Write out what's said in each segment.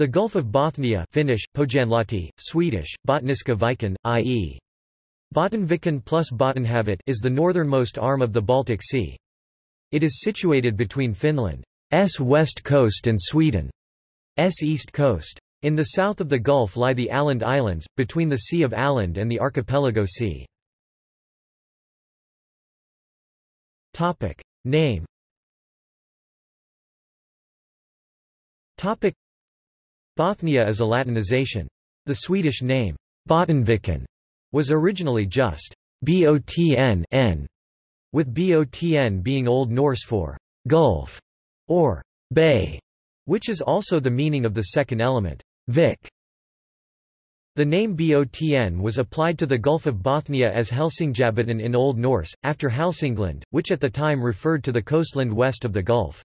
The Gulf of Bothnia Finnish, Pohjanlahti, Swedish, Bottniska viken, i.e. Bottenviken plus Bottenhavet is the northernmost arm of the Baltic Sea. It is situated between Finland's west coast and Sweden's east coast. In the south of the Gulf lie the Åland Islands, between the Sea of Åland and the Archipelago Sea. Name Bothnia is a Latinization. The Swedish name, Bottenviken, was originally just Botn with Botn being Old Norse for Gulf or Bay, which is also the meaning of the second element, Vik. The name Botn was applied to the Gulf of Bothnia as Helsingjabotn in Old Norse, after Hälsingland, which at the time referred to the coastland west of the Gulf.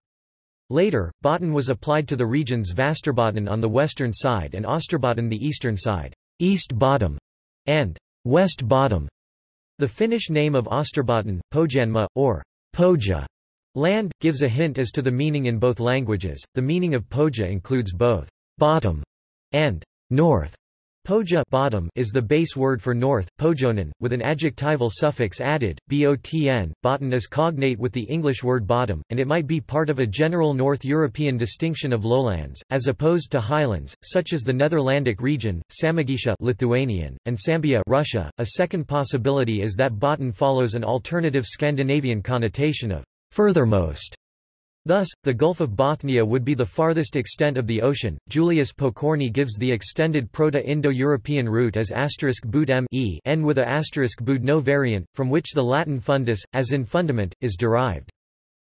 Later, Botten was applied to the regions Västerbotten on the western side and Österbotten the eastern side, East Bottom, and West Bottom. The Finnish name of Österbotten, Pohjanmaa, or Pohja land, gives a hint as to the meaning in both languages. The meaning of Pohja includes both bottom and north. Pohja bottom is the base word for north, pohjoinen, with an adjectival suffix added, botn. Botten is cognate with the English word bottom, and it might be part of a general North European distinction of lowlands, as opposed to highlands, such as the Netherlandic region, Samogitia Lithuanian, and Sambia Russia. A second possibility is that Botten follows an alternative Scandinavian connotation of furthermost Thus, the Gulf of Bothnia would be the farthest extent of the ocean. Julius Pokorny gives the extended Proto-Indo-European root as asterisk boot m e n with a asterisk boot no variant, from which the Latin fundus, as in fundament, is derived.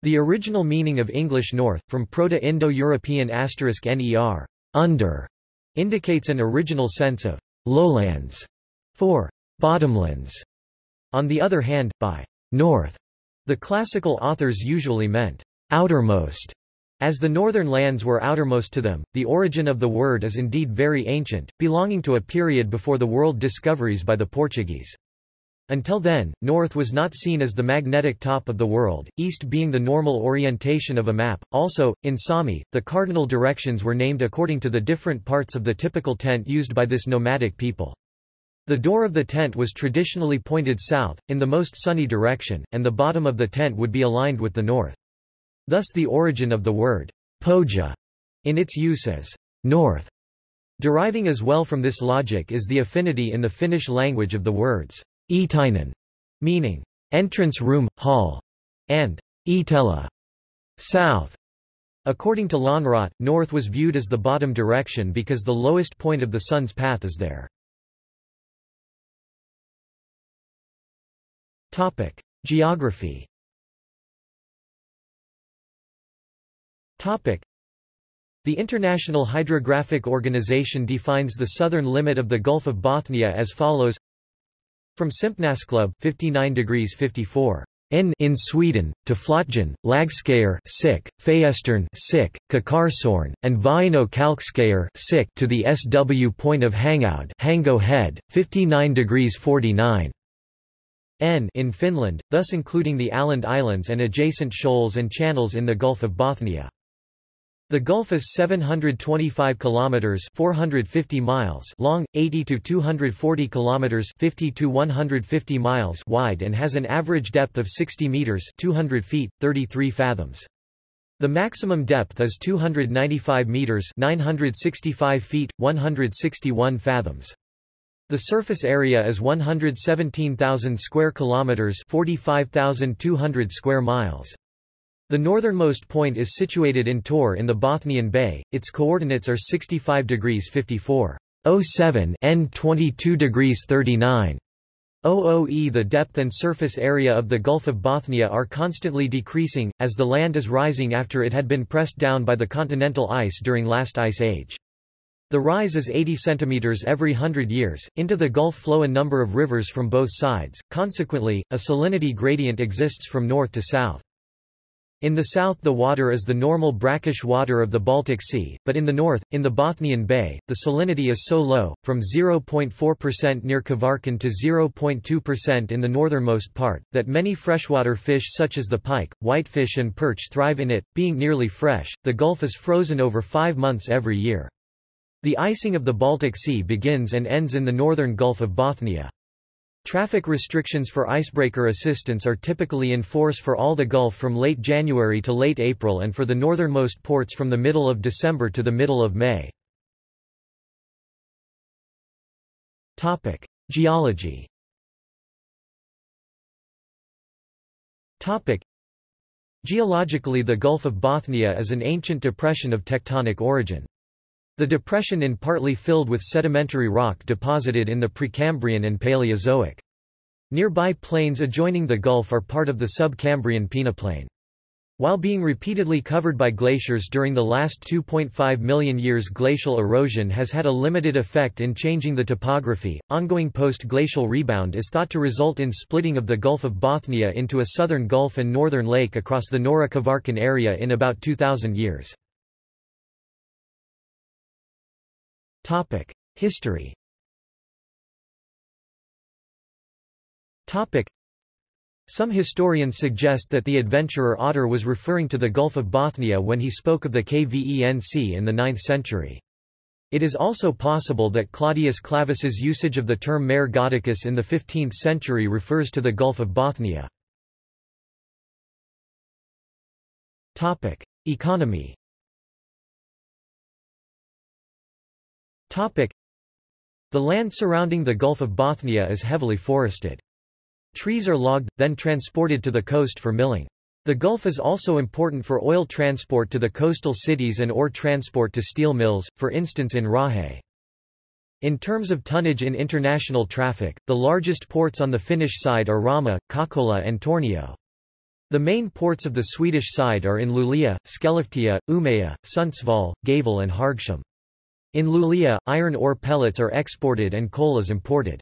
The original meaning of English north, from Proto-Indo-European asterisk ner, under, indicates an original sense of lowlands, for bottomlands. On the other hand, by north, the classical authors usually meant outermost. As the northern lands were outermost to them, the origin of the word is indeed very ancient, belonging to a period before the world discoveries by the Portuguese. Until then, north was not seen as the magnetic top of the world, east being the normal orientation of a map. Also, in Sami, the cardinal directions were named according to the different parts of the typical tent used by this nomadic people. The door of the tent was traditionally pointed south, in the most sunny direction, and the bottom of the tent would be aligned with the north. Thus the origin of the word pohja in its use as north. Deriving as well from this logic is the affinity in the Finnish language of the words eteinen, meaning entrance room, hall, and etelä, south. According to Lönnrot, north was viewed as the bottom direction because the lowest point of the sun's path is there. Geography The International Hydrographic Organization defines the southern limit of the Gulf of Bothnia as follows From Simpnäsklubb 59 degrees 54 in in Sweden, to Flötjan, Lagskayer sick, Fayestern sick, Kökarsörn, and Vaino Kalkskayer sick to the SW point of hangout Hango Head, 59 degrees 49 N in Finland, thus including the Åland Islands and adjacent shoals and channels in the Gulf of Bothnia. The Gulf is 725 kilometers (450 miles) long, 80 to 240 kilometers (50 to 150 miles) wide and has an average depth of 60 meters (200 feet, 33 fathoms). The maximum depth is 295 meters (965 feet, 161 fathoms). The surface area is 117,000 square kilometers (45,200 square miles). The northernmost point is situated in Tor in the Bothnian Bay. Its coordinates are 65 degrees 54 07 n 22 degrees 39 OOE The depth and surface area of the Gulf of Bothnia are constantly decreasing, as the land is rising after it had been pressed down by the continental ice during last ice age. The rise is 80 centimeters every hundred years. Into the Gulf flow a number of rivers from both sides, consequently, a salinity gradient exists from north to south. In the south the water is the normal brackish water of the Baltic Sea, but in the north, in the Bothnian Bay, the salinity is so low, from 0.4% near Kvarken to 0.2% in the northernmost part, that many freshwater fish such as the pike, whitefish and perch thrive in it, being nearly fresh. The Gulf is frozen over five months every year. The icing of the Baltic Sea begins and ends in the northern Gulf of Bothnia. Traffic restrictions for icebreaker assistance are typically in force for all the Gulf from late January to late April and for the northernmost ports from the middle of December to the middle of May. Topic: Geology. Topic: Geologically the Gulf of Bothnia is an ancient depression of tectonic origin. The depression in partly filled with sedimentary rock deposited in the Precambrian and Paleozoic. Nearby plains adjoining the Gulf are part of the subcambrian peneplain. While being repeatedly covered by glaciers during the last 2.5 million years glacial erosion has had a limited effect in changing the topography, ongoing post-glacial rebound is thought to result in splitting of the Gulf of Bothnia into a southern Gulf and northern lake across the Norra Kvarken area in about 2000 years. History. Some historians suggest that the adventurer Otter was referring to the Gulf of Bothnia when he spoke of the Kvenc in the 9th century. It is also possible that Claudius Clavus's usage of the term Mare Goticus in the 15th century refers to the Gulf of Bothnia. Economy The land surrounding the Gulf of Bothnia is heavily forested. Trees are logged, then transported to the coast for milling. The Gulf is also important for oil transport to the coastal cities and ore transport to steel mills, for instance in Raahe. In terms of tonnage in international traffic, the largest ports on the Finnish side are Rauma, Kokkola and Tornio. The main ports of the Swedish side are in Luleå, Skellefteå, Umeå, Sundsvall, Gävle and Hargshamn. In Luleå, iron ore pellets are exported and coal is imported.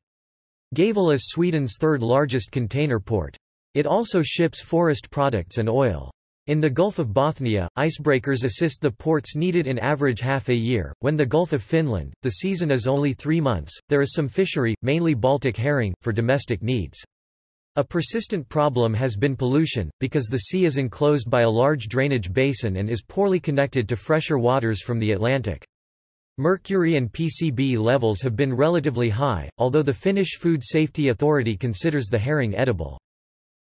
Gävle is Sweden's third largest container port. It also ships forest products and oil. In the Gulf of Bothnia, icebreakers assist the ports needed in average half a year. When the Gulf of Finland, the season is only three months, there is some fishery, mainly Baltic herring, for domestic needs. A persistent problem has been pollution, because the sea is enclosed by a large drainage basin and is poorly connected to fresher waters from the Atlantic. Mercury and PCB levels have been relatively high, although the Finnish Food Safety Authority considers the herring edible.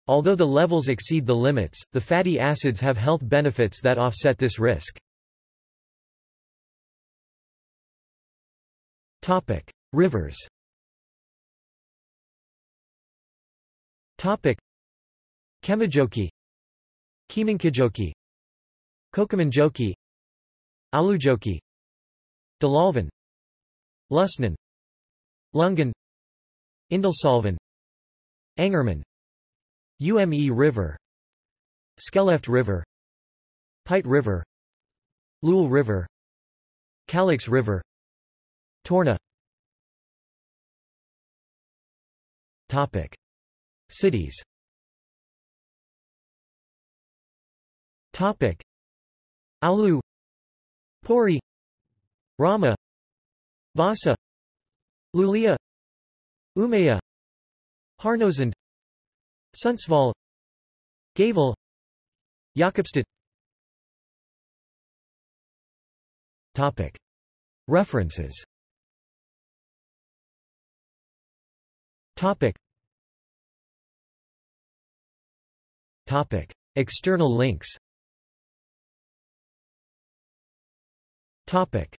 Although the levels exceed the limits, the fatty acids have health benefits that offset this risk. Topic: Rivers. Topic: Kemijoki, Kiiminkijoki, Kokemäenjoki, Oulujoki, Dalälven Ljusnan Ljungan Indalsälven Angerman UME River Skellefte River Pite River Lule River Kalix River Torna. Topic. Cities. Topic. Oulu Pori Rauma Vasa Luleå Umeå Härnösand Sundsvall Gävle Jakobstad Topic. References Topic. Topic. External links Topic.